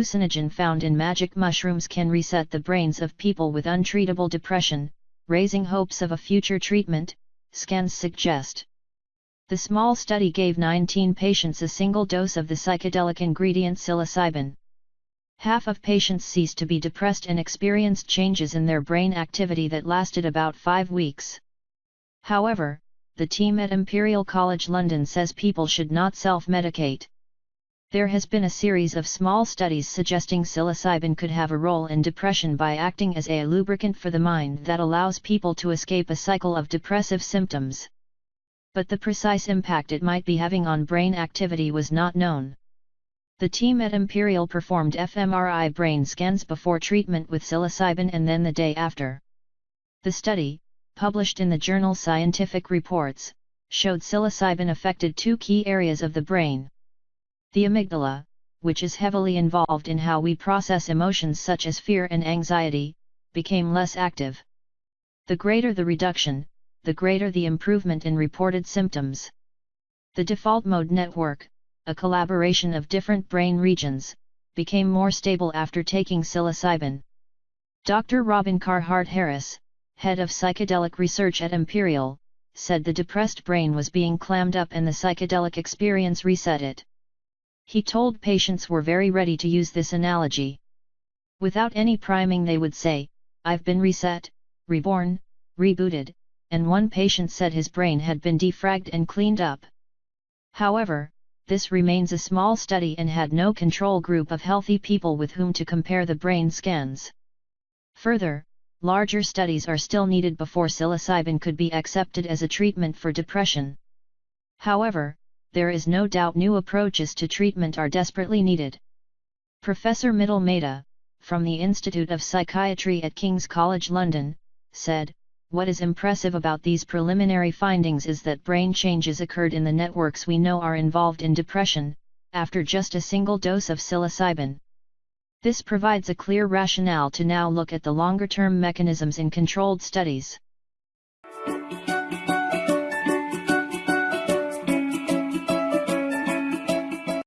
hallucinogen found in magic mushrooms can reset the brains of people with untreatable depression, raising hopes of a future treatment, scans suggest. The small study gave 19 patients a single dose of the psychedelic ingredient psilocybin. Half of patients ceased to be depressed and experienced changes in their brain activity that lasted about five weeks. However, the team at Imperial College London says people should not self-medicate. There has been a series of small studies suggesting psilocybin could have a role in depression by acting as a lubricant for the mind that allows people to escape a cycle of depressive symptoms. But the precise impact it might be having on brain activity was not known. The team at Imperial performed fMRI brain scans before treatment with psilocybin and then the day after. The study, published in the journal Scientific Reports, showed psilocybin affected two key areas of the brain. The amygdala, which is heavily involved in how we process emotions such as fear and anxiety, became less active. The greater the reduction, the greater the improvement in reported symptoms. The default mode network, a collaboration of different brain regions, became more stable after taking psilocybin. Dr. Robin Carhart Harris, head of psychedelic research at Imperial, said the depressed brain was being clammed up and the psychedelic experience reset it. He told patients were very ready to use this analogy. Without any priming they would say, I've been reset, reborn, rebooted, and one patient said his brain had been defragged and cleaned up. However, this remains a small study and had no control group of healthy people with whom to compare the brain scans. Further, larger studies are still needed before psilocybin could be accepted as a treatment for depression. However, there is no doubt new approaches to treatment are desperately needed. Professor Mitul Mehta, from the Institute of Psychiatry at King's College London, said, What is impressive about these preliminary findings is that brain changes occurred in the networks we know are involved in depression, after just a single dose of psilocybin. This provides a clear rationale to now look at the longer-term mechanisms in controlled studies.